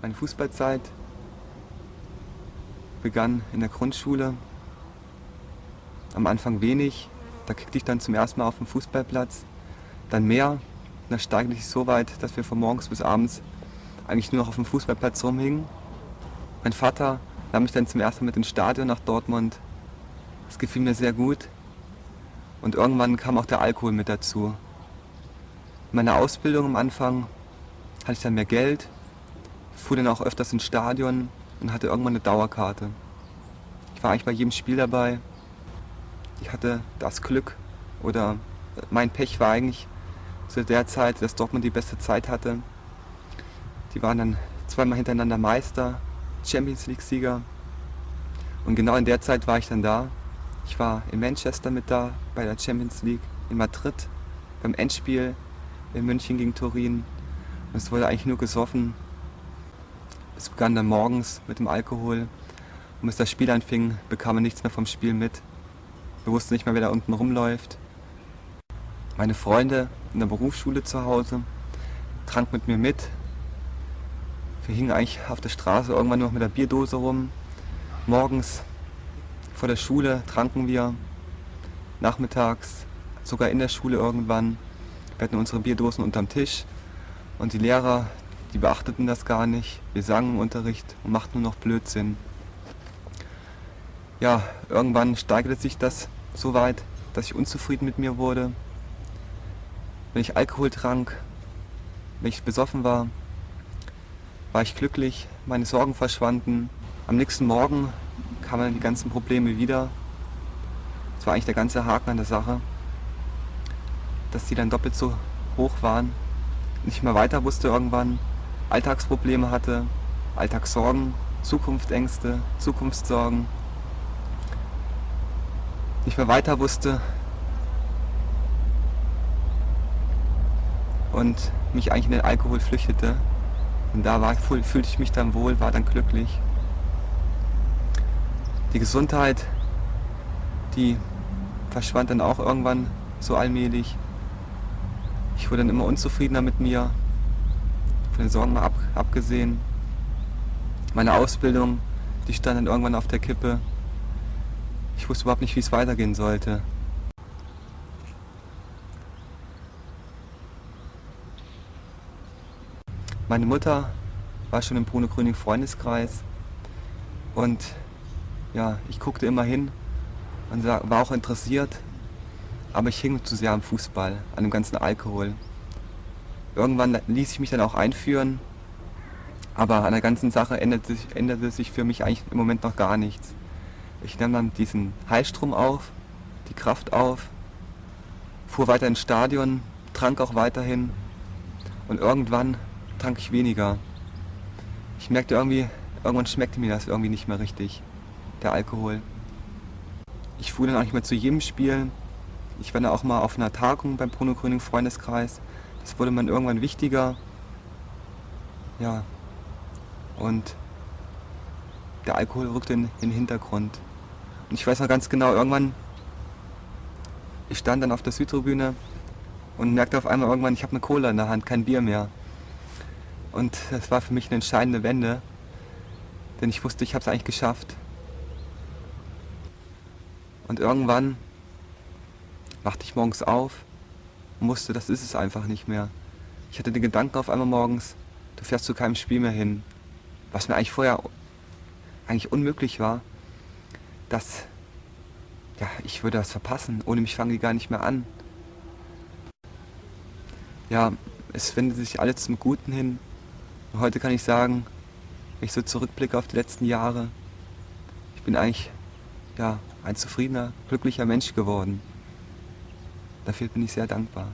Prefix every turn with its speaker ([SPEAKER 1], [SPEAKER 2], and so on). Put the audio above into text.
[SPEAKER 1] Meine Fußballzeit begann in der Grundschule. Am Anfang wenig, da kickte ich dann zum ersten Mal auf dem Fußballplatz. Dann mehr, da steigerte ich so weit, dass wir von morgens bis abends eigentlich nur noch auf dem Fußballplatz rumhingen. Mein Vater nahm mich dann zum ersten Mal mit ins Stadion nach Dortmund. Das gefiel mir sehr gut. Und irgendwann kam auch der Alkohol mit dazu. In meiner Ausbildung am Anfang hatte ich dann mehr Geld, fuhr dann auch öfters ins Stadion und hatte irgendwann eine Dauerkarte. Ich war eigentlich bei jedem Spiel dabei. Ich hatte das Glück oder mein Pech war eigentlich zu der Zeit, dass Dortmund die beste Zeit hatte. Die waren dann zweimal hintereinander Meister, Champions League-Sieger. Und genau in der Zeit war ich dann da. Ich war in Manchester mit da, bei der Champions League, in Madrid, beim Endspiel in München gegen Turin. Und es wurde eigentlich nur gesoffen. Es begann dann morgens mit dem Alkohol. Und bis das Spiel anfing, bekam man nichts mehr vom Spiel mit. Wir wussten nicht mehr, wer da unten rumläuft. Meine Freunde in der Berufsschule zu Hause trank mit mir mit. Wir hingen eigentlich auf der Straße irgendwann noch mit der Bierdose rum. Morgens vor der Schule tranken wir. Nachmittags, sogar in der Schule irgendwann. Wir hatten unsere Bierdosen unterm Tisch. Und die Lehrer, die beachteten das gar nicht. Wir sangen im Unterricht und machten nur noch Blödsinn. Ja, irgendwann steigerte sich das so weit, dass ich unzufrieden mit mir wurde. Wenn ich Alkohol trank, wenn ich besoffen war, war ich glücklich, meine Sorgen verschwanden. Am nächsten Morgen kamen die ganzen Probleme wieder. Das war eigentlich der ganze Haken an der Sache, dass die dann doppelt so hoch waren. Nicht mehr weiter wusste irgendwann, Alltagsprobleme hatte, Alltagssorgen, Zukunftsängste, Zukunftssorgen. Nicht mehr weiter wusste, und mich eigentlich in den Alkohol flüchtete. Und da war, fühlte ich mich dann wohl, war dann glücklich. Die Gesundheit, die verschwand dann auch irgendwann so allmählich. Ich wurde dann immer unzufriedener mit mir, von den Sorgen mal ab, abgesehen. Meine Ausbildung, die stand dann irgendwann auf der Kippe. Ich wusste überhaupt nicht, wie es weitergehen sollte. Meine Mutter war schon im Bruno Gröning Freundeskreis und ja, ich guckte immer hin und war auch interessiert, aber ich hing zu sehr am Fußball, an dem ganzen Alkohol. Irgendwann ließ ich mich dann auch einführen, aber an der ganzen Sache änderte sich, änderte sich für mich eigentlich im Moment noch gar nichts. Ich nahm dann diesen Heilstrom auf, die Kraft auf, fuhr weiter ins Stadion, trank auch weiterhin und irgendwann trank ich weniger. Ich merkte irgendwie, irgendwann schmeckte mir das irgendwie nicht mehr richtig, der Alkohol. Ich fuhr dann auch nicht mehr zu jedem Spiel. Ich war dann auch mal auf einer Tagung beim Bruno Gröning Freundeskreis. Das wurde man irgendwann wichtiger. Ja. Und der Alkohol rückte in, in den Hintergrund. Und ich weiß noch ganz genau, irgendwann, ich stand dann auf der Südtribüne und merkte auf einmal irgendwann, ich habe eine Cola in der Hand, kein Bier mehr. Und das war für mich eine entscheidende Wende, denn ich wusste, ich habe es eigentlich geschafft. Und irgendwann wachte ich morgens auf und wusste, das ist es einfach nicht mehr. Ich hatte den Gedanken auf einmal morgens, du fährst zu keinem Spiel mehr hin. Was mir eigentlich vorher eigentlich unmöglich war, dass ja, ich würde das verpassen. Ohne mich fangen die gar nicht mehr an. Ja, es wendet sich alles zum Guten hin. Heute kann ich sagen, wenn ich so zurückblicke auf die letzten Jahre, ich bin eigentlich ja, ein zufriedener, glücklicher Mensch geworden. Dafür bin ich sehr dankbar.